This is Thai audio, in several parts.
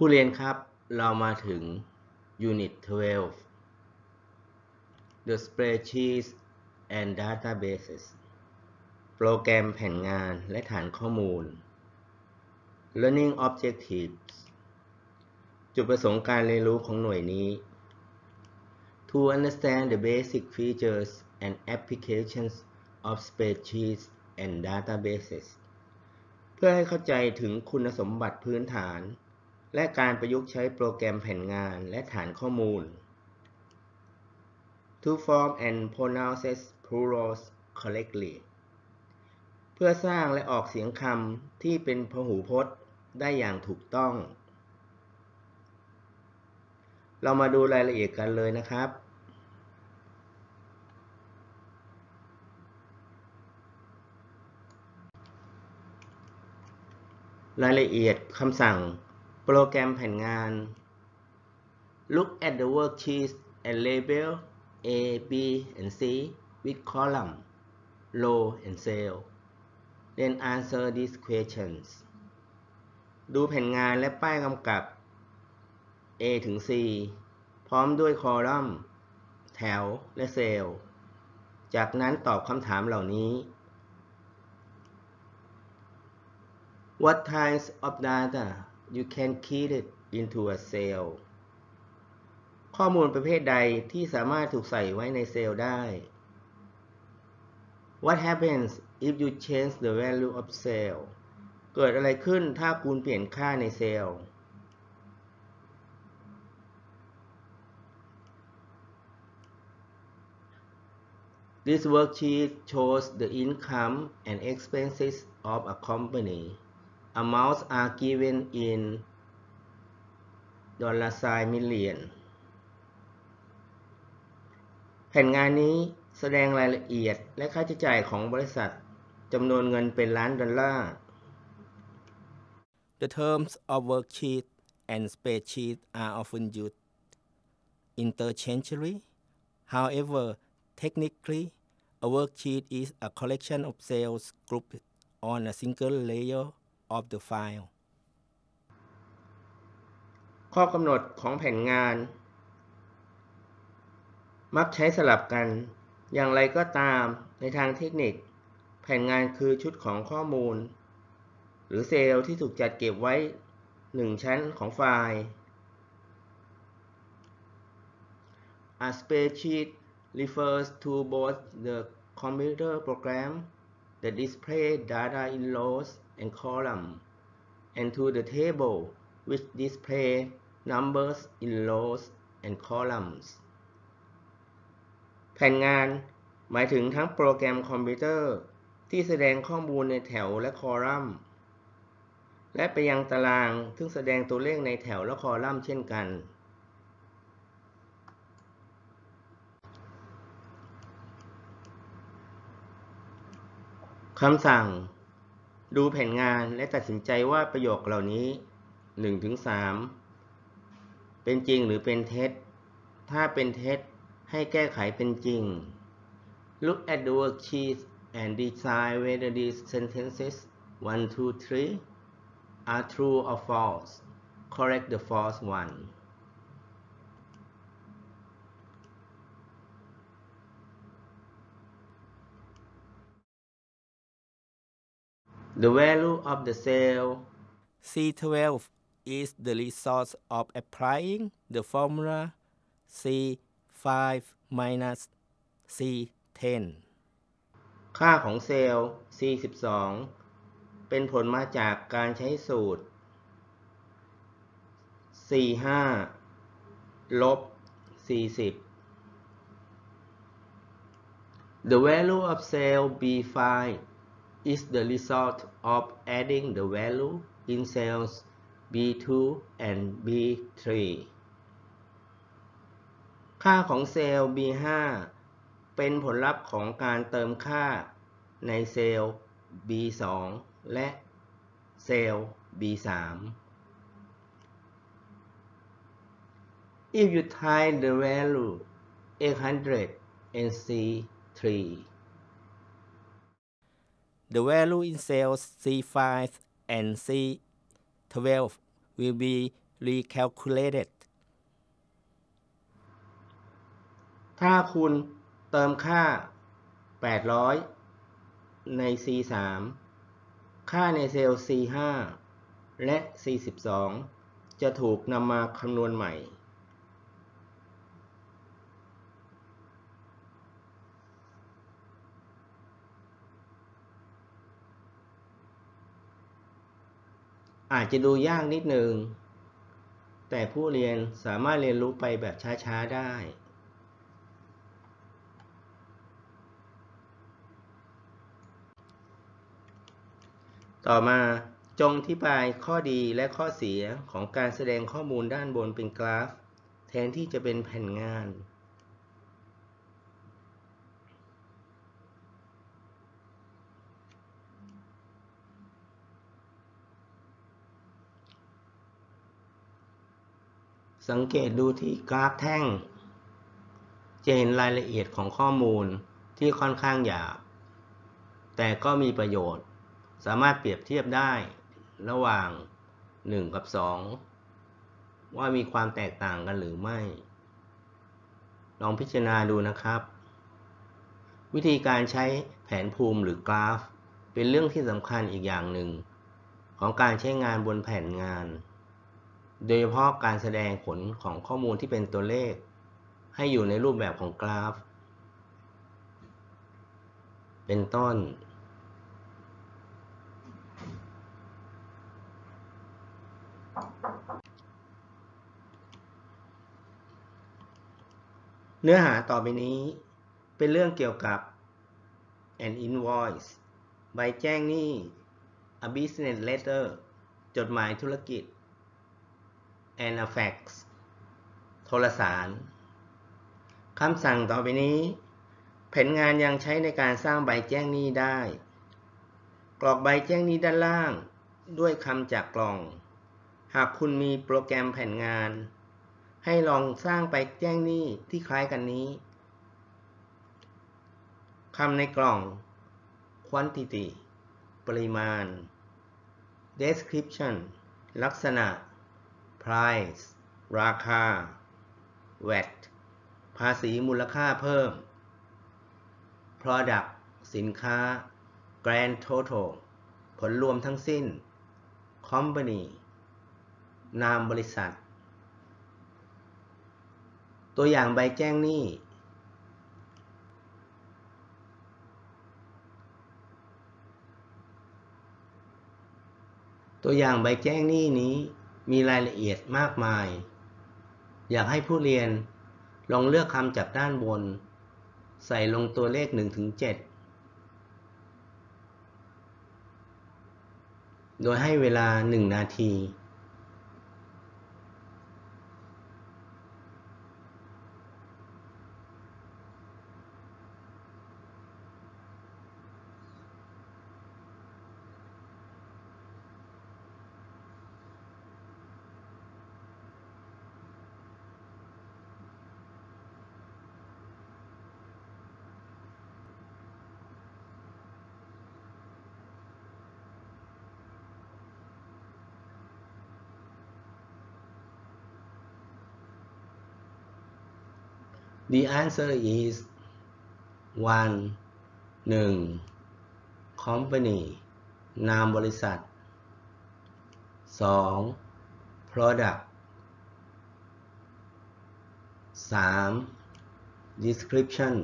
ผู้เรียนครับ เรามาถึง Unit 12 The Spreadsheets and Databases โปรแกรมแผนงานและฐานข้อมูล Learning Objectives จุดประสงค์การเรียนรู้ของหน่วยนี้ To understand the basic features and applications of spreadsheets and databases เพื่อให้เข้าใจถึงคุณสมบัติพื้นฐาน และการประยุกต์ใช้โปรแกรมแผนงานและฐานข้อมูล To form and pronounce plurals correctly เพื่อสร้างและออกเสียงคำที่เป็นพหูพจน์ได้อย่างถูกต้อง เรามาดูรายละเอียดกันเลยนะครับ รายละเอียดคำสั่ง โปรแกรมแผนงาน Look at the worksheet and label A, B, and C with column, row, and cell. Then answer these questions. ดูแผนงานและป้ายกำกับ A ถึง C พร้อมด้วยคอลัมน์ แถว และเซลล์ จากนั้นตอบคำถามเหล่านี้ What types of data you can key it into a cell ข้อมูลประเภทใดที่สามารถถูกใส่ไว้ในเซลล์ได้ What happens if you change the value of cell เกิดอะไรขึ้นถ้าคุณเปลี่ยนค่าในเซลล์ This worksheet shows the income and expenses of a company. Amounts are given in dollar sign million แผ่นงานนี้แสดงรายละเอียดและค่าใช้จ่ายของบริษัทจำนวนเงินเป็นล้านดอลลาร์ The terms of worksheet and spreadsheet are often used interchangeably. However, technically, a worksheet is a collection of cells grouped on a single layer of the file. ข้อกำหนดของแผนงาน มักใช้สลับกัน อย่างไรก็ตามในทางเทคนิค แผนงานคือชุดของข้อมูล หรือเซลล์ที่ถูกจัดเก็บไว้หนึ่งชั้นของไฟล์ A spreadsheet refers to both the computer program that display data in rows and columns and to the table which display numbers in rows and columns แผนงานหมายถึงทั้งโปรแกรมคอมพิวเตอร์ ที่แสดงข้อมูลในแถวและคอลัมน์ และไปยังตารางซึ่งแสดงตัวเลขในแถวและคอลัมน์เช่นกัน คำสั่ง ดูแผนงานและตัดสินใจว่าประโยคเหล่านี้ 1-3 เป็นจริงหรือเป็นเท็จ ถ้าเป็นเท็จ ให้แก้ไขเป็นจริง Look at the worksheet and decide whether these sentences 1, 2, 3 are true or false. Correct the false one. The value of the cell C12 is the result of applying the formula C5 minus C10. ค่าของเซลล์ C12 เป็นผลมาจากการใช้สูตร C5 ลบ C10 The value of cell B5 is the result of adding the value in cells B2 and B3 ค่าของเซลล์ B5 เป็นผลลัพธ์ของการเติมค่าในเซลล์ B2 และเซลล์ B3 If you type the value 800 in C3 The value in cells C5 and C12 will be recalculated ถ้าคุณเติมค่า 800 ใน C3 ค่าในเซลล์ C5 และ C12 จะถูกนำมาคำนวณใหม่ อาจจะดูยากนิดนึง แต่ผู้เรียนสามารถเรียนรู้ไปแบบช้าๆได้ ต่อมาจงอธิบายข้อดีและข้อเสียของการแสดงข้อมูลด้านบนเป็นกราฟ แทนที่จะเป็นแผ่นงาน สังเกตดูที่กราฟแท่ง จะเห็นรายละเอียดของข้อมูลที่ค่อนข้างหยาบ แต่ก็มีประโยชน์ สามารถเปรียบเทียบได้ระหว่าง 1 กับ 2 ว่ามีความแตกต่างกันหรือไม่ ลองพิจารณาดูนะครับ วิธีการใช้แผนภูมิหรือกราฟ เป็นเรื่องที่สำคัญอีกอย่างหนึ่ง ของการใช้งานบนแผ่นงาน โดยเฉพาะการแสดงผลของข้อมูลที่เป็นตัวเลข ให้อยู่ในรูปแบบของกราฟ เป็นต้น เนื้อหาต่อไปนี้เป็นเรื่องเกี่ยวกับ an invoice ใบแจ้งหนี้ a business letter จดหมายธุรกิจ and a fax โทรสาร คำสั่งต่อไปนี้ แผนงานยังใช้ในการสร้างใบแจ้งหนี้ได้ กรอกใบแจ้งหนี้ด้านล่าง ด้วยคำจากกล่อง หากคุณมีโปรแกรมแผนงาน ให้ลองสร้างใบแจ้งหนี้ที่คล้ายกันนี้คำในกล่อง quantity ปริมาณ description ลักษณะ price ราคา VAT ภาษีมูลค่าเพิ่ม product สินค้า grand total ผลรวมทั้งสิ้น company นามบริษัท ตัวอย่างใบแจ้งหนี้ ตัวอย่างใบแจ้งหนี้นี้ มีรายละเอียดมากมาย อยากให้ผู้เรียนลองเลือกคำจากด้านบน ใส่ลงตัวเลข 1-7โดยให้เวลา 1 นาที The answer is one หนึ่ง company นามบริษัทสอง product สาม description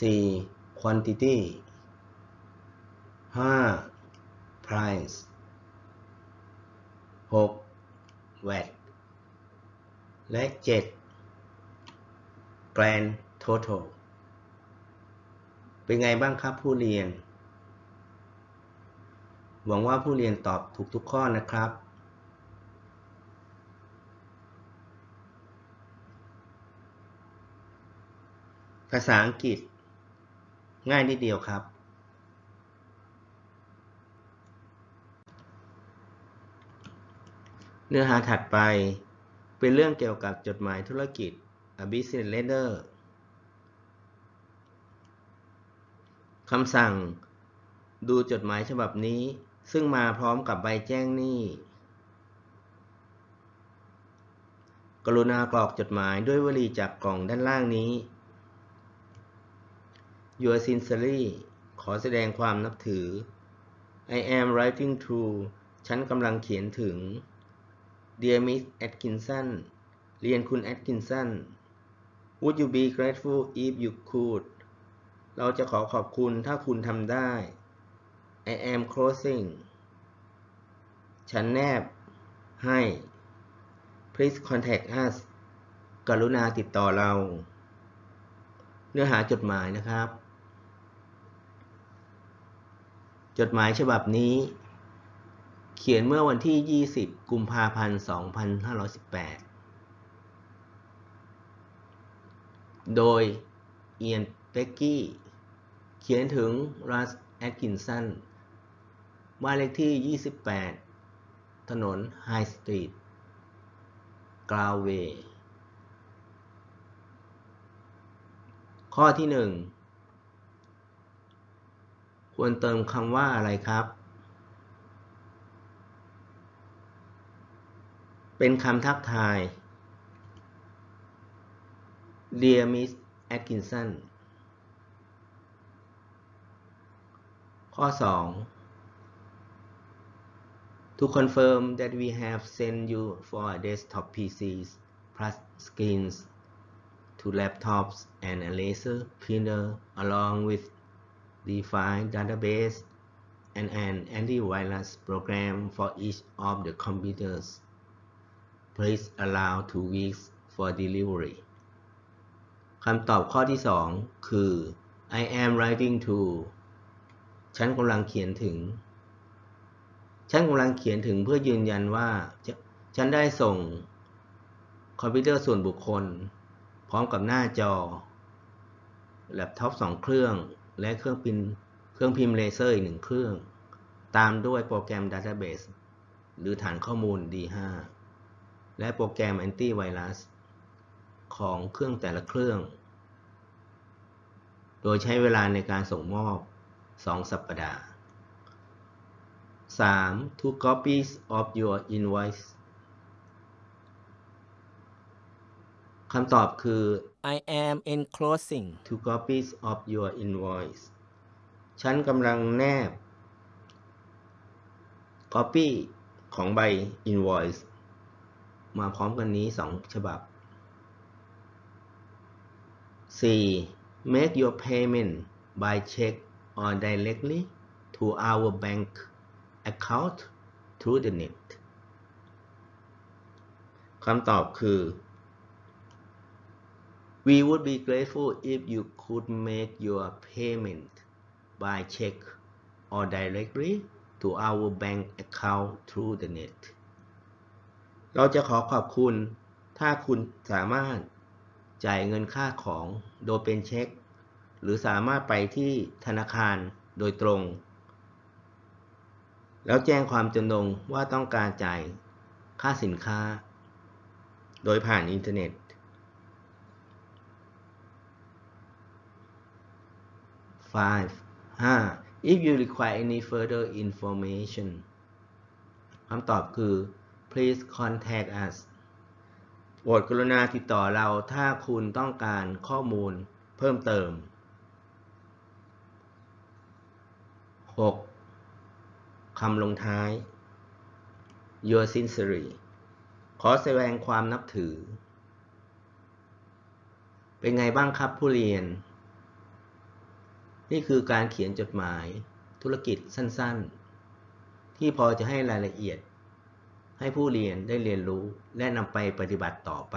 สี่ quantity ห้า price หก VAT และ 7 Grand Total เป็นไงบ้างครับผู้เรียน หวังว่าผู้เรียนตอบถูกทุกข้อนะครับ ภาษาอังกฤษ ง่ายนิดเดียวครับ เนื้อหาถัดไป เป็นเรื่องเกี่ยวกับจดหมายธุรกิจ a business letter คำสั่ง ดูจดหมายฉบับนี้ ซึ่งมาพร้อมกับใบแจ้งหนี้ กรุณากรอกจดหมายด้วยวลีจากกล่องด้านล่างนี้ Your sincerely ขอแสดงความนับถือ I am writing to ฉันกำลังเขียนถึง Dear Miss Atkinson เรียนคุณ Atkinson Would you be grateful if you could เราจะขอขอบคุณถ้าคุณทำได้ I am closing ฉันแนบให้ Please contact us กรุณาติดต่อเรา เนื้อหาจดหมายนะครับ จดหมายฉบับนี้ เขียนเมื่อวันที่ 20 กุมภาพันธ์ 2518 โดย เอียนเบกกี้ เขียนถึงรัส แอตกินสัน บ้านเลขที่ 28 ถนน ไฮสตรีท กราวเวย์ข้อที่ 1 ควรเติมคำว่าอะไรครับ เป็นคำทักทาย Dear Miss Atkinson ข้อ 2 To confirm that we have sent you for desktop PCs plus screens to laptops and a laser printer along with the file database and an antivirus program for each of the computers. Please allow two weeks for delivery. คำตอบข้อที่ 2 คือ I am writing to ฉันกำลังเขียนถึง ฉันกำลังเขียนถึงเพื่อยืนยันว่า ฉันได้ส่งคอมพิวเตอร์ส่วนบุคคล พร้อมกับหน้าจอ แล็ปท็อปสองเครื่อง และเครื่องพิมพ์เครื่องพิมพ์เลเซอร์อีกหนึ่งเครื่อง ตามด้วยโปรแกรม Database หรือฐานข้อมูล D5 และโปรแกรมแอนตี้ไวรัสของเครื่องแต่ละเครื่อง โดยใช้เวลาในการส่งมอบ 2 สัปดาห์ 3. Two copies of your invoice คำตอบคือ I am enclosing two copies of your invoice ฉันกำลังแนบ copy ของใบ invoice มาพร้อมกันนี้ 2 ฉบับ 4. Make your payment by check or directly to our bank account through the net คำตอบคือ We would be grateful if you could make your payment by check or directly to our bank account through the net เราจะขอขอบคุณ ถ้าคุณสามารถจ่ายเงินค่าของโดยเป็นเช็ค หรือสามารถไปที่ธนาคารโดยตรง แล้วแจ้งความจำนงว่าต้องการจ่ายค่าสินค้า โดยผ่านอินเทอร์เน็ต 5. 5. If you require any further information คำตอบคือ please contact us โปรดกรุณาติดต่อเราถ้าคุณต้องการข้อมูลเพิ่มเติม 6. คำลงท้าย Your sincerely ขอแสดงความนับถือ เป็นไงบ้างครับผู้เรียน นี่คือการเขียนจดหมายธุรกิจสั้นๆ ที่พอจะให้รายละเอียด ให้ผู้เรียนได้เรียนรู้และนำไปปฏิบัติต่อไป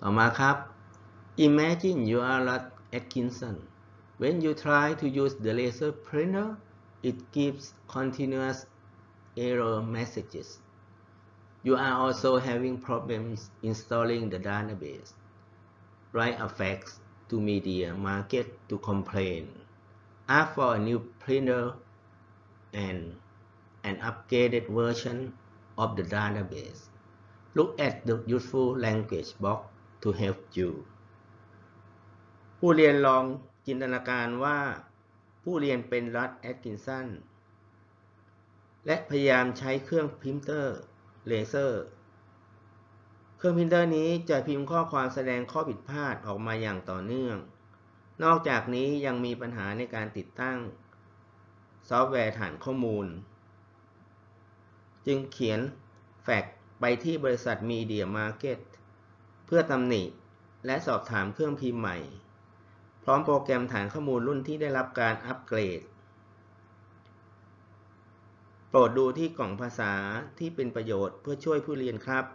ต่อมาครับ Imagine you are Rod Atkinson when you try to use the laser printer it gives continuous error messages You are also having problems installing the database. Write a fax to Media Market to complain. Ask for a new printer and an upgraded version of the database. Look at the useful language box to help you ผู้เรียนลองจินตนาการว่า ผู้เขียนเป็นรัฐแอตกินสันและพยายามใช้เครื่องพิมพ์เตอร์เลเซอร์ เครื่องพิมพ์เตอร์นี้จะพิมพ์ข้อความแสดงข้อผิดพลาดออกมาอย่างต่อเนื่อง นอกจากนี้ยังมีปัญหาในการติดตั้ง ซอฟต์แวร์ฐานข้อมูล จึงเขียนแฟกซ์ไปที่บริษัทมีเดียมาร์เก็ตเพื่อตำหนิและสอบถามเครื่องพิมพ์ใหม่ พร้อมโปรแกรมฐานข้อมูลรุ่นที่ได้รับการอัปเกรด โปรดดูที่กล่องภาษาที่เป็นประโยชน์เพื่อช่วยผู้เรียนครับ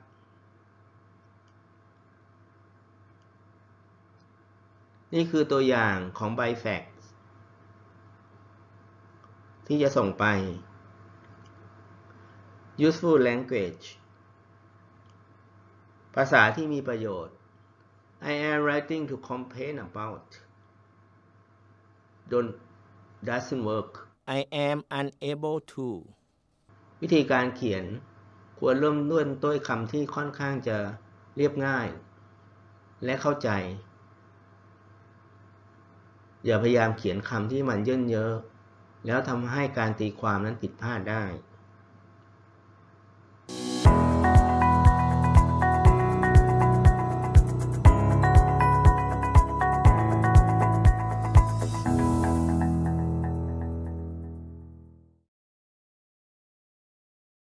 นี่คือตัวอย่างของใบแฟกซ์ที่จะส่งไป useful language ภาษาที่มีประโยชน์ I am writing to complain about don't doesn't work I am unable to วิธีการเขียนควรเริ่มด้วยด้วยคำที่ค่อนข้างจะเรียบง่าย และเข้าใจ อย่าพยายามเขียนคำที่มันเยินเยอะ แล้วทำให้การตีความนั้นผิดพลาดได้